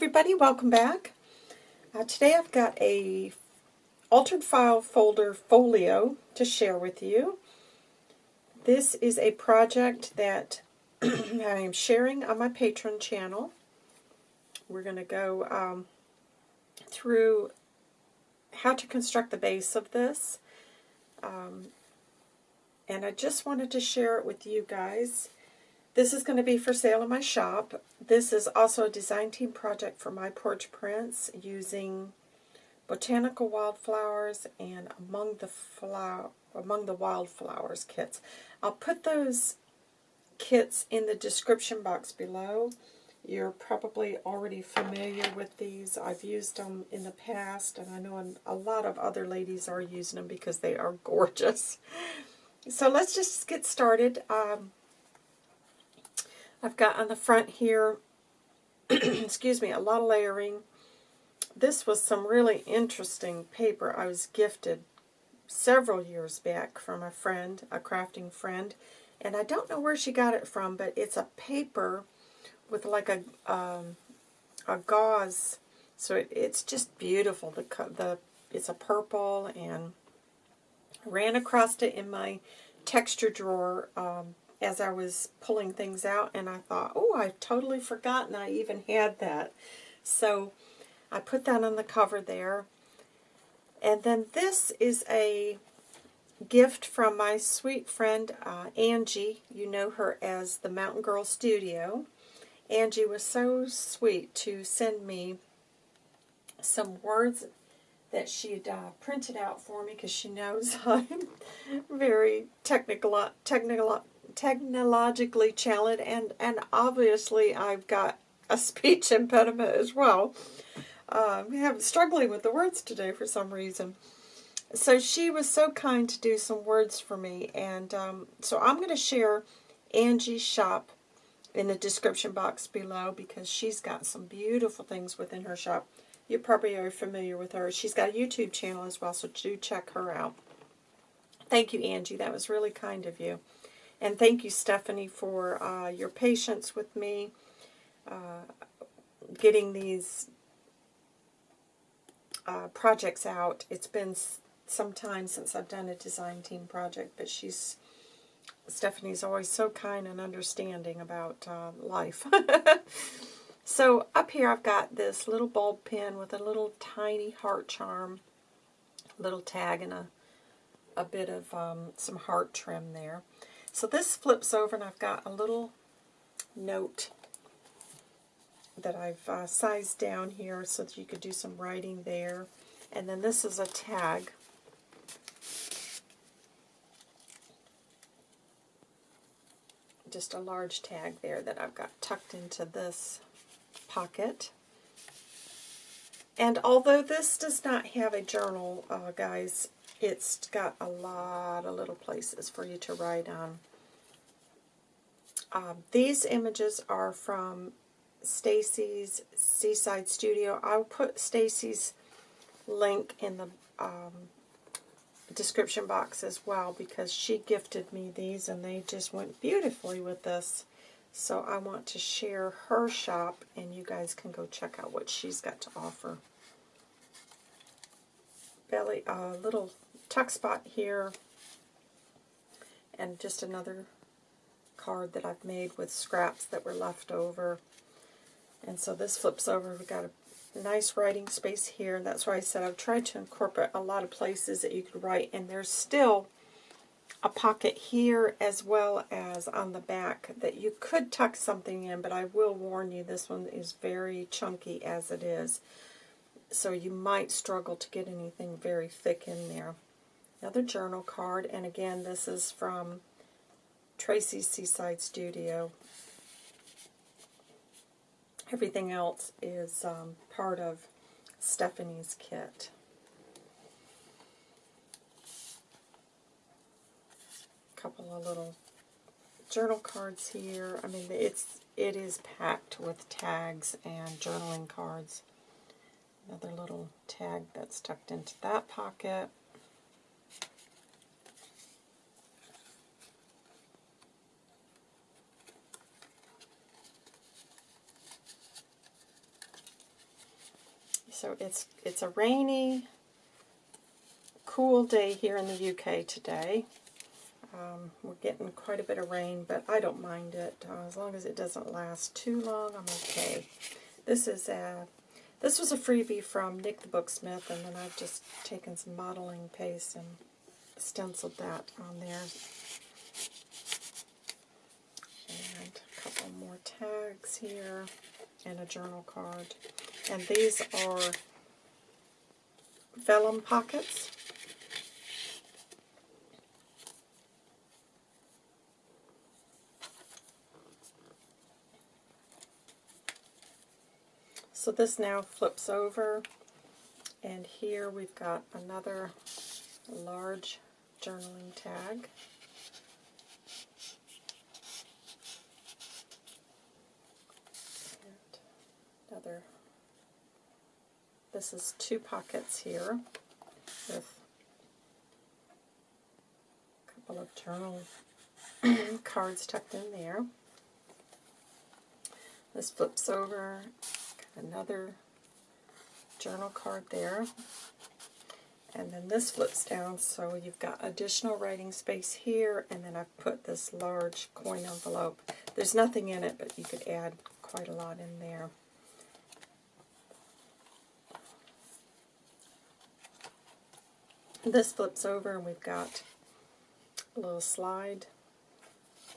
everybody, welcome back. Uh, today I've got a altered file folder folio to share with you. This is a project that I am sharing on my Patreon channel. We're going to go um, through how to construct the base of this. Um, and I just wanted to share it with you guys. This is going to be for sale in my shop. This is also a design team project for My Porch Prints using Botanical Wildflowers and Among the Flower Among the Wildflowers kits. I'll put those kits in the description box below. You're probably already familiar with these. I've used them in the past, and I know a lot of other ladies are using them because they are gorgeous. So let's just get started. Um, I've got on the front here, excuse me, a lot of layering. This was some really interesting paper I was gifted several years back from a friend, a crafting friend. And I don't know where she got it from, but it's a paper with like a um, a gauze. So it, it's just beautiful. The the It's a purple and ran across it in my texture drawer um, as I was pulling things out, and I thought, oh, I've totally forgotten I even had that. So I put that on the cover there. And then this is a gift from my sweet friend uh, Angie. You know her as the Mountain Girl Studio. Angie was so sweet to send me some words that she had uh, printed out for me because she knows I'm very technical, technical, technologically challenged, and, and obviously I've got a speech impediment as well. Uh, I'm struggling with the words today for some reason. So she was so kind to do some words for me, and um, so I'm going to share Angie's shop in the description box below because she's got some beautiful things within her shop. You probably are familiar with her. She's got a YouTube channel as well, so do check her out. Thank you, Angie. That was really kind of you. And thank you, Stephanie, for uh, your patience with me uh, getting these uh, projects out. It's been some time since I've done a design team project, but she's Stephanie's always so kind and understanding about uh, life. so up here I've got this little bulb pin with a little tiny heart charm, little tag, and a, a bit of um, some heart trim there. So this flips over and I've got a little note that I've uh, sized down here so that you could do some writing there. And then this is a tag. Just a large tag there that I've got tucked into this pocket. And although this does not have a journal, uh, guys, it's got a lot of little places for you to write on. Um, these images are from Stacy's Seaside Studio. I'll put Stacy's link in the um, description box as well because she gifted me these and they just went beautifully with this. So I want to share her shop and you guys can go check out what she's got to offer. Belly, a uh, little tuck spot here, and just another card that I've made with scraps that were left over. And so this flips over. We've got a nice writing space here. And That's why I said I've tried to incorporate a lot of places that you could write. And there's still a pocket here as well as on the back that you could tuck something in, but I will warn you this one is very chunky as it is. So you might struggle to get anything very thick in there. Another journal card, and again, this is from Tracy's Seaside Studio. Everything else is um, part of Stephanie's kit. A couple of little journal cards here. I mean, it's it is packed with tags and journaling cards. Another little tag that's tucked into that pocket. So it's it's a rainy, cool day here in the UK today. Um, we're getting quite a bit of rain, but I don't mind it. Uh, as long as it doesn't last too long, I'm okay. This is a, this was a freebie from Nik the Booksmith, and then I've just taken some modeling paste and stenciled that on there. And a couple more tags here, and a journal card. And these are vellum pockets. So this now flips over, and here we've got another large journaling tag. And another, this is two pockets here with a couple of journal cards tucked in there. This flips over another journal card there. And then this flips down, so you've got additional writing space here, and then I've put this large coin envelope. There's nothing in it, but you could add quite a lot in there. This flips over, and we've got a little slide,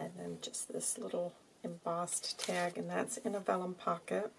and then just this little embossed tag, and that's in a vellum pocket.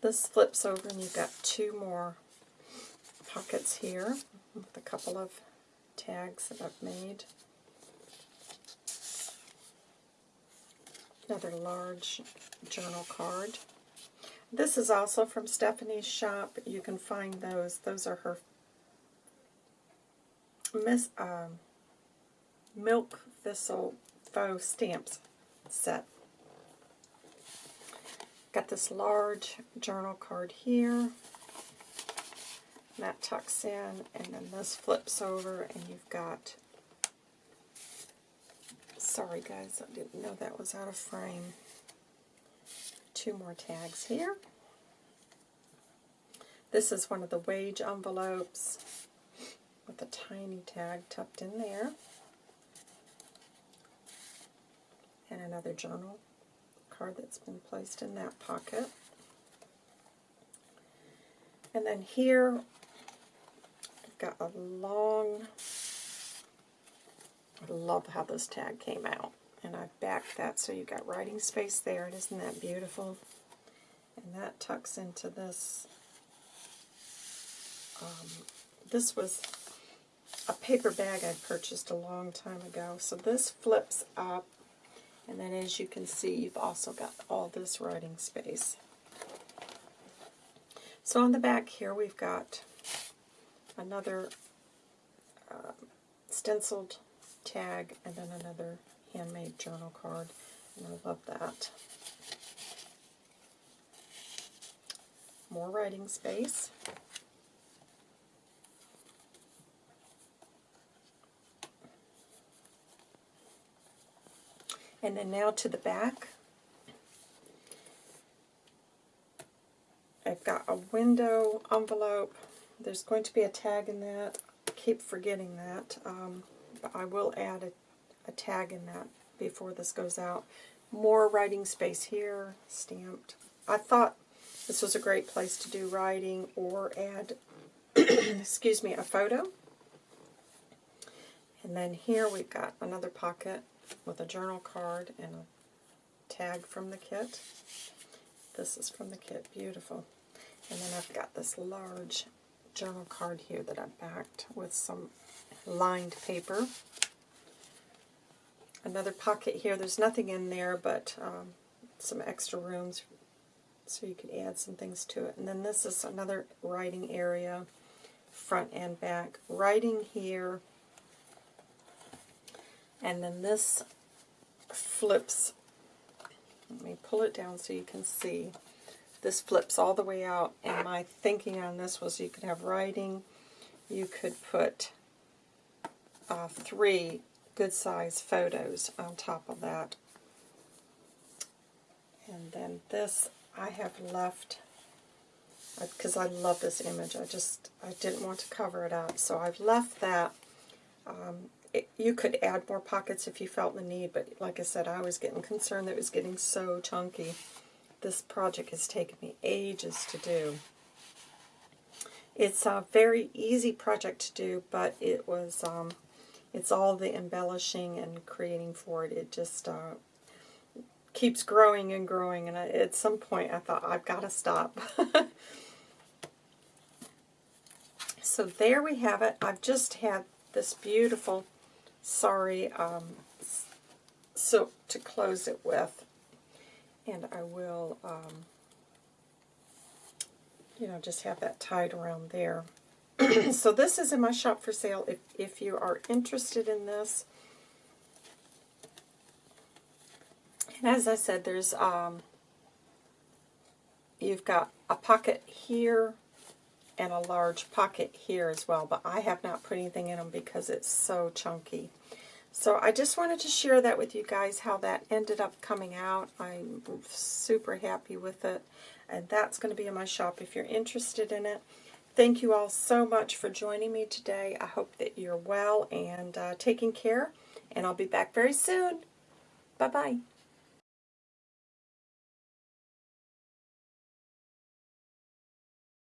This flips over and you've got two more pockets here with a couple of tags that I've made. Another large journal card. This is also from Stephanie's shop. You can find those. Those are her Miss um, Milk Thistle Faux Stamps set. Got this large journal card here. That tucks in, and then this flips over, and you've got, sorry guys, I didn't know that was out of frame. Two more tags here. This is one of the wage envelopes a tiny tag tucked in there. And another journal card that's been placed in that pocket. And then here, I've got a long, I love how this tag came out. And I've backed that so you've got writing space there there. Isn't that beautiful? And that tucks into this. Um, this was a paper bag I purchased a long time ago. So this flips up and then as you can see, you've also got all this writing space. So on the back here, we've got another uh, stenciled tag and then another handmade journal card. And I love that. More writing space. And then now to the back. I've got a window envelope. There's going to be a tag in that. I keep forgetting that. Um, but I will add a, a tag in that before this goes out. More writing space here, stamped. I thought this was a great place to do writing or add, excuse me, a photo. And then here we've got another pocket with a journal card and a tag from the kit. This is from the kit, beautiful. And then I've got this large journal card here that I've backed with some lined paper. Another pocket here, there's nothing in there but um, some extra rooms so you could add some things to it. And then this is another writing area, front and back. Writing here, and then this flips, let me pull it down so you can see. This flips all the way out, and my thinking on this was you could have writing, you could put uh, three good size photos on top of that. And then this I have left because I love this image. I just I didn't want to cover it up, so I've left that. Um, it, you could add more pockets if you felt the need, but like I said, I was getting concerned that it was getting so chunky. This project has taken me ages to do. It's a very easy project to do, but it was, um, it's all the embellishing and creating for it. It just uh, keeps growing and growing, and I, at some point I thought, I've got to stop. so there we have it. I've just had this beautiful sorry um, silk to close it with. And I will, um, you know, just have that tied around there. so this is in my shop for sale if, if you are interested in this. And as I said, there's, um, you've got a pocket here and a large pocket here as well, but I have not put anything in them because it's so chunky. So I just wanted to share that with you guys, how that ended up coming out. I'm super happy with it, and that's going to be in my shop if you're interested in it. Thank you all so much for joining me today. I hope that you're well and uh, taking care, and I'll be back very soon. Bye-bye.